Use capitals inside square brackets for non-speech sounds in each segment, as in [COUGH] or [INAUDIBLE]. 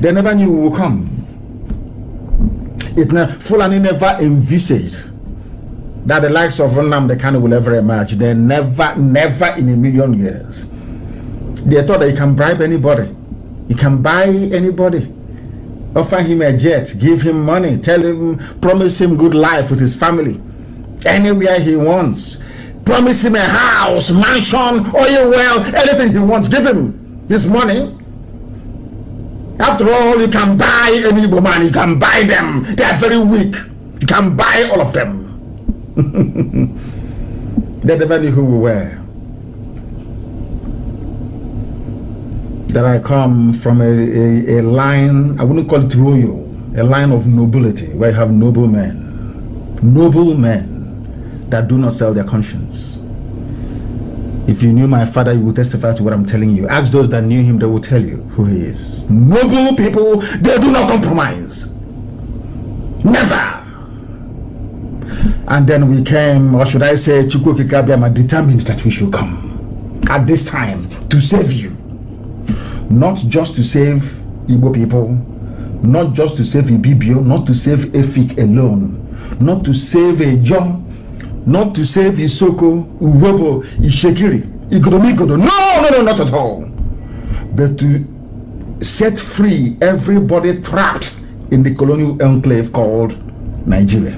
They never knew we would come. It ne- Fulani never envisaged that the likes of the Kanu will ever emerge. They never, never in a million years. They thought that you can bribe anybody. You can buy anybody. Offer him a jet, give him money, tell him, promise him good life with his family. Anywhere he wants. Promise him a house, mansion, oil well, anything he wants. Give him his money. After all, you can buy any man, you can buy them. They are very weak. You can buy all of them. they never knew who we were. That I come from a, a, a line, I wouldn't call it royal, a line of nobility where you have noble men. Noble men that do not sell their conscience. If you knew my father, you would testify to what I'm telling you. Ask those that knew him, they will tell you who he is. Noble people, they do not compromise. Never. And then we came, or should I say, Chukwu Okike Abiama determined that we should come at this time to save you. Not just to save Igbo people, not just to save Ibibio, not to save Efik alone, not to save Ijaw, not to save Isoko, Urhobo, Itsekiri, Igodomigodo. No, no, no, not at all. But to set free everybody trapped in the colonial enclave called Nigeria.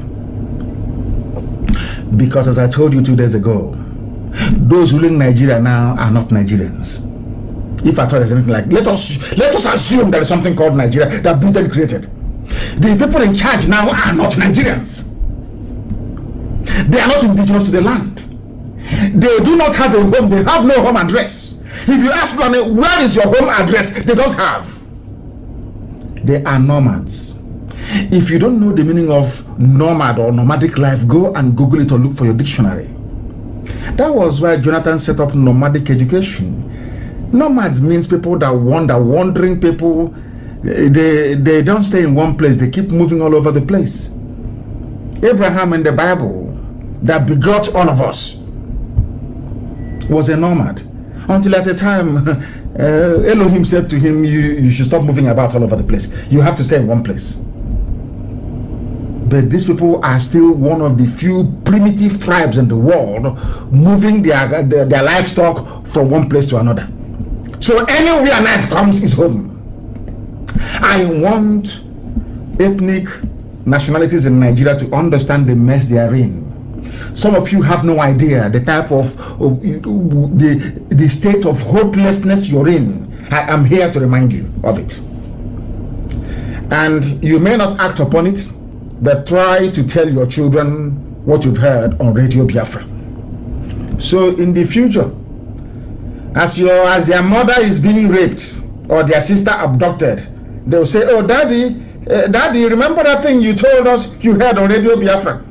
Because as I told you two days ago, those ruling Nigeria now are not Nigerians. If I thought there's anything like, let us let us assume there is something called Nigeria that Britain created. The people in charge now are not Nigerians. They are not indigenous to the land. They do not have a home. They have no home address. If you ask them, where is your home address? They don't have. They are nomads. If you don't know the meaning of nomad or nomadic life, go and Google it or look for your dictionary. That was why Jonathan set up nomadic education. Nomads means people that wander, wandering people. They, they don't stay in one place, they keep moving all over the place. Abraham in the Bible, that begot all of us, was a nomad. Until at a time, [LAUGHS] uh, Elohim said to him, you, you should stop moving about all over the place. You have to stay in one place but these people are still one of the few primitive tribes in the world moving their, their, their livestock from one place to another. So anywhere night comes is home. I want ethnic nationalities in Nigeria to understand the mess they are in. Some of you have no idea the type of, of the, the state of hopelessness you're in. I am here to remind you of it. And you may not act upon it, but try to tell your children what you've heard on Radio Biafra. So in the future, as your as their mother is being raped or their sister abducted, they'll say, "Oh, daddy, uh, daddy, remember that thing you told us you heard on Radio Biafra?"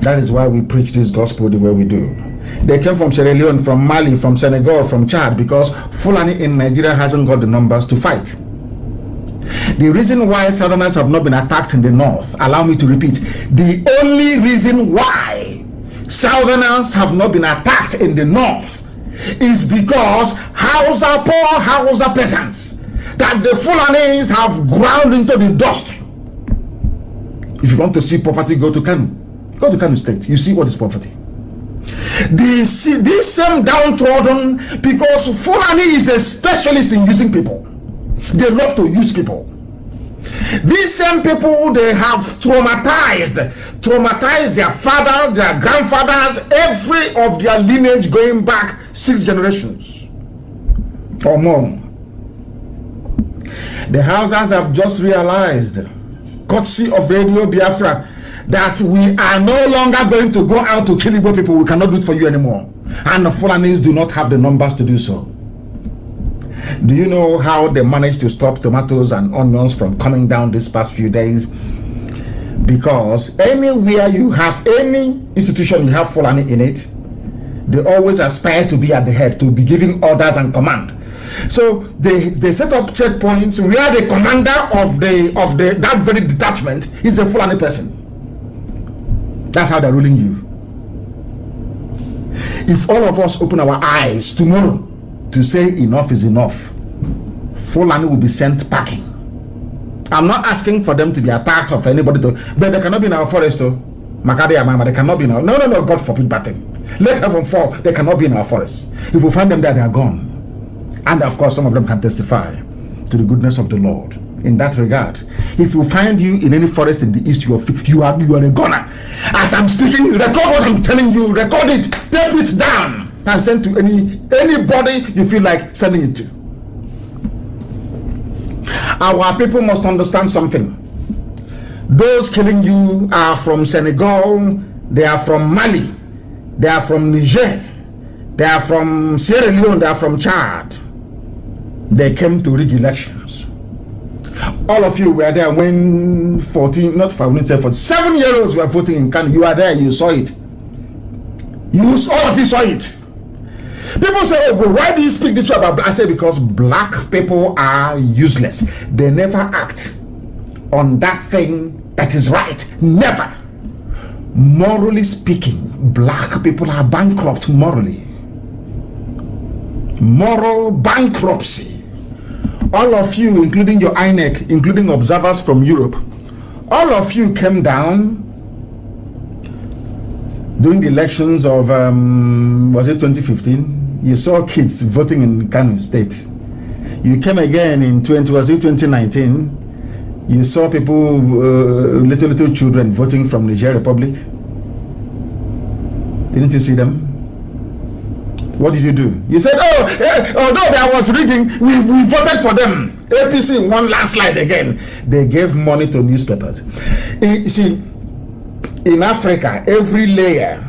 That is why we preach this gospel the way we do. They came from Sierra Leone, from Mali, from Senegal, from Chad, because Fulani in Nigeria hasn't got the numbers to fight. The reason why Southerners have not been attacked in the North, allow me to repeat, the only reason why Southerners have not been attacked in the North is because Hausa, poor Hausa peasants, that the Fulanis have ground into the dust. If you want to see poverty, go to Kano. Go to Kano State. You see what is poverty. This, this same downtrodden, because Fulani is a specialist in using people. They love to use people. These same people, they have traumatized, traumatized their fathers, their grandfathers, every of their lineage going back six generations or more. The Hausas have just realized, courtesy of Radio Biafra, that we are no longer going to go out to kill Igbo people. We cannot do it for you anymore. And the Fulanis do not have the numbers to do so. Do you know how they managed to stop tomatoes and onions from coming down these past few days? Because anywhere you have any institution you have Fulani in it, they always aspire to be at the head, to be giving orders and command. So they, they set up checkpoints where the commander of the of the that very detachment is a Fulani person. That's how they're ruling you. If all of us open our eyes tomorrow to say enough is enough. Fulani will be sent packing. I'm not asking for them to be attacked of anybody, to, but they cannot be in our forest, though. Makadi Amama, they cannot be in our. No, no, no, God forbid bad thing. Let heaven fall, they cannot be in our forest. If we find them there, they are gone. And of course, some of them can testify to the goodness of the Lord in that regard. If you find you in any forest in the east, you are you are you are a goner. As I'm speaking, record what I'm telling you, record it, tape it down, and send to any anybody you feel like sending it to. Our people must understand something. Those killing you are from Senegal, they are from Mali, they are from Niger, they are from Sierra Leone, they are from Chad. They came to rig elections all of you were there when 14, not 14, for seven year olds were voting in Kano. You are there, you saw it. You, all of you saw it. People say, oh, well, why do you speak this way about black? I say, because black people are useless. They never act on that thing that is right. Never. Morally speaking, black people are bankrupt morally. Moral bankruptcy all of you, including your INEC, including observers from Europe, all of you came down during the elections of, um, was it 2015? You saw kids voting in Kano State. You came again in 20, was it 2019? You saw people, uh, little, little children voting from Niger Republic. Didn't you see them? What did you do? You said, oh, eh, although there was rigging, we, we voted for them. APC won landslide again. They gave money to newspapers. You see, in Africa, every layer,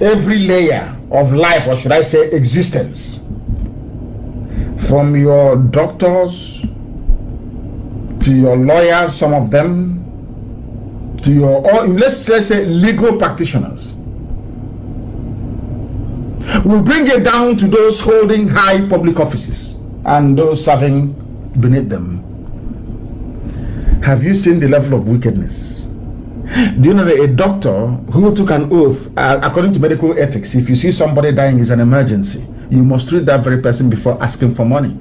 every layer of life, or should I say existence, from your doctors to your lawyers, some of them, to your, or let's say legal practitioners, we bring it down to those holding high public offices and those serving beneath them. Have you seen the level of wickedness? Do you know that a doctor who took an oath, uh, according to medical ethics, if you see somebody dying is an emergency, you must treat that very person before asking for money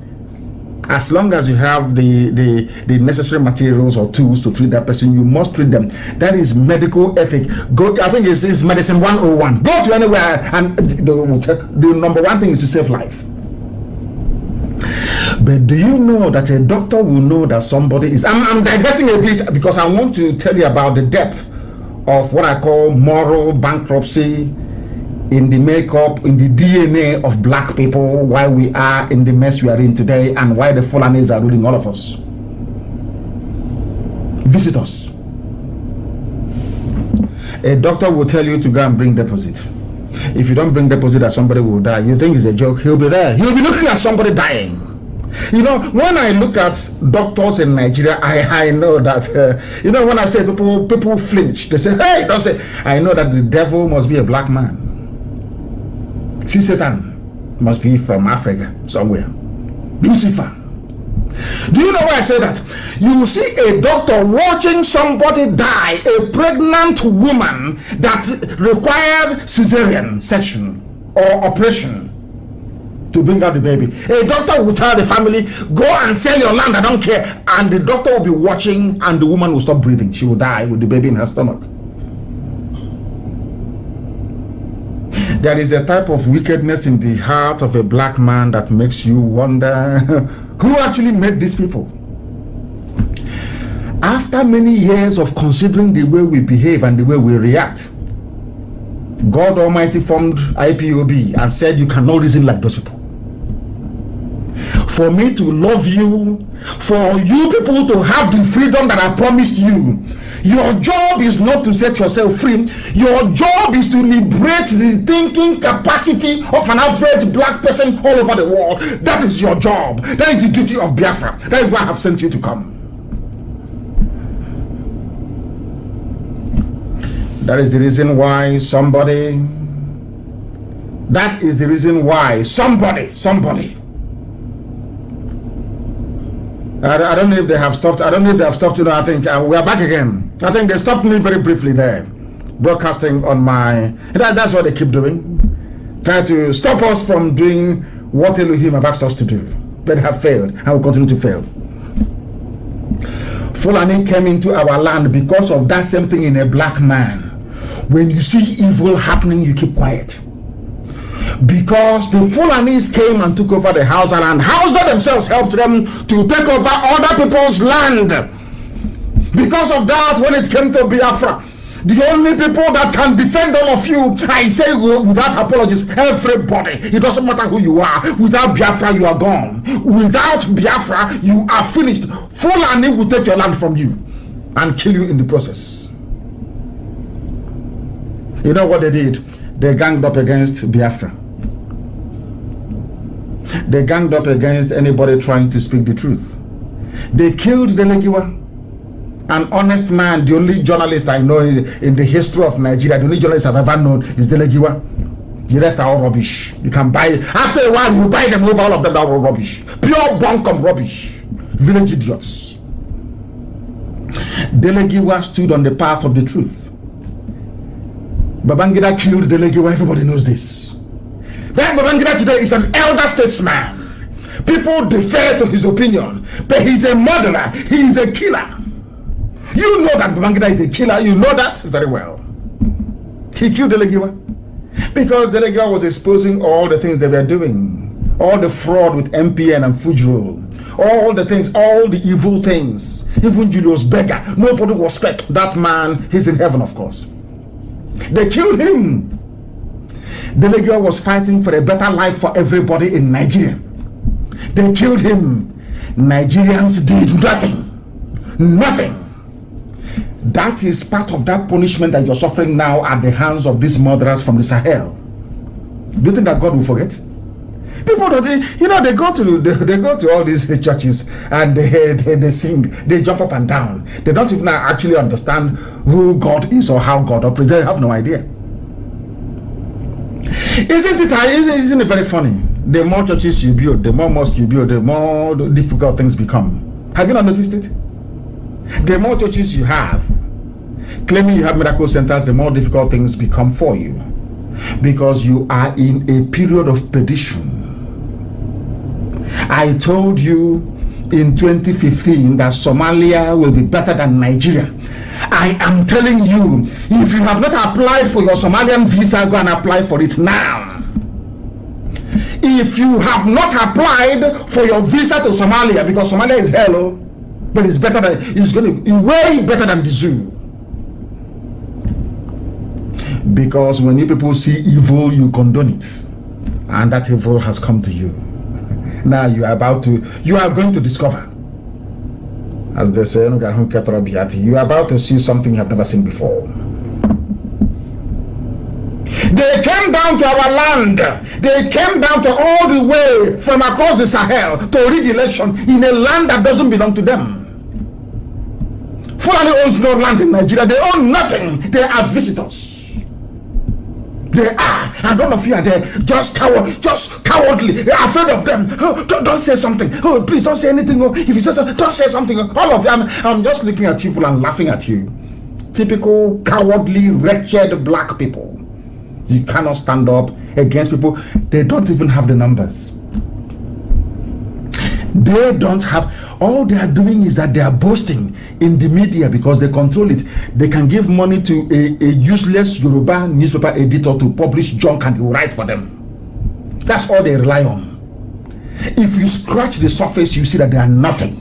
as long as you have the, the, the necessary materials or tools to treat that person, you must treat them. That is medical ethic. Go, I think it's, it's medicine 101. Go to anywhere, and the, the number one thing is to save life. But do you know that a doctor will know that somebody is? I'm, I'm digressing a bit because I want to tell you about the depth of what I call moral bankruptcy in the makeup, in the DNA of black people, why we are in the mess we are in today, and why the Fulanis are ruling all of us. Visit us. A doctor will tell you to go and bring deposit. If you don't bring deposit that somebody will die, you think it's a joke, he'll be there. He'll be looking at somebody dying. You know, when I look at doctors in Nigeria, I, I know that, uh, you know, when I say people people flinch, they say, hey, don't say, I know that the devil must be a black man. See, Satan must be from Africa somewhere. Lucifer. Do you know why I say that? You see a doctor watching somebody die, a pregnant woman that requires cesarean section or operation to bring out the baby. A doctor will tell the family, go and sell your land, I don't care. And the doctor will be watching and the woman will stop breathing. She will die with the baby in her stomach. There is a type of wickedness in the heart of a black man that makes you wonder [LAUGHS] who actually made these people. After many years of considering the way we behave and the way we react, God Almighty formed IPOB and said you cannot reason like those people. For me to love you, for you people to have the freedom that I promised you, your job is not to set yourself free. Your job is to liberate the thinking capacity of an average black person all over the world. That is your job. That is the duty of Biafra. That is why I have sent you to come. That is the reason why somebody, that is the reason why somebody, somebody I, I, don't know if they have stopped. I don't know if they have stopped. You know, I think uh, we are back again. I think they stopped me very briefly there, broadcasting on my. That, that's what they keep doing, try to stop us from doing what Elohim have asked us to do. but have failed and will continue to fail. Fulani came into our land because of that same thing in a black man. When you see evil happening, you keep quiet. Because the Fulanis came and took over the Hausa land. Hausa themselves helped them to take over other people's land. Because of that, when it came to Biafra, the only people that can defend all of you, I say without apologies, everybody. It doesn't matter who you are. Without Biafra, you are gone. Without Biafra, you are finished. Fulani will take your land from you and kill you in the process. You know what they did? They ganged up against Biafra. They ganged up against anybody trying to speak the truth. They killed Dele Giwa an honest man, the only journalist I know in, in, the history of Nigeria, the only journalist I've ever known is Dele Giwa. The rest are all rubbish. You can buy, after a while, you buy them over, all of them are all rubbish. Pure bunkum rubbish. Village idiots. Dele Giwa stood on the path of the truth. Babangida killed Dele Giwa, everybody knows this. That Babangida today is an elder statesman. People defer to his opinion, but he's a murderer, he's a killer. You know that Babangida is a killer. You know that very well. He killed Dele Giwa because Dele Giwa was exposing all the things they were doing, all the fraud with MPN and Fujro, all the things, all the evil things. Even Julius Berger, nobody will respect that man. He's in heaven, of course. They killed him. Delegiwa was fighting for a better life for everybody in Nigeria. They killed him. Nigerians did nothing. Nothing that is part of that punishment that you're suffering now at the hands of these murderers from the Sahel. Do you think that God will forget? People don't, they, you know, they go to they, they, go to all these churches and they, they, they sing, they jump up and down. They don't even actually understand who God is or how God operates. They have no idea. Isn't it? Uh, isn't, isn't it very funny? The more churches you build, the more mosques you build, the more difficult things become. Have you not noticed it? The more churches you have, claiming you have miracle centers, the more difficult things become for you because you are in a period of perdition. I told you in 2015 that Somalia will be better than Nigeria. I am telling you, if you have not applied for your Somalian visa, go and apply for it now. If you have not applied for your visa to Somalia, because Somalia is hello, oh, but it's better than it's going to be way better than the zoo. Because when you people see evil you condone it. And that evil has come to you. [LAUGHS] Now you are about to you are going to discover as they say you are about to see something you have never seen before they came down to our land. They came down to all the way from across the Sahel to rig election in a land that doesn't belong to them. Fulani owns no land in Nigeria. They own nothing. They are visitors. They are, and all of you are there, just coward, just cowardly, afraid of them. Don't, don't, say something. Oh, please don't say anything. Oh, if you say something, don't say something. All of them, I'm just looking at people and laughing at you. Typical cowardly, wretched black people. You cannot stand up against people. They don't even have the numbers. They don't have all they are doing is that they are boasting in the media because they control it. They can give money to a, a useless Yoruba newspaper editor to publish junk and write for them. That's all they rely on. If you scratch the surface, you see that they are nothing.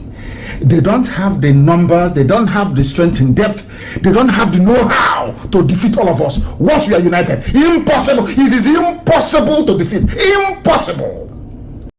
They don't have the numbers, they don't have the strength in depth, they don't have the know-how to defeat all of us once we are united. Impossible. It is impossible to defeat. Impossible.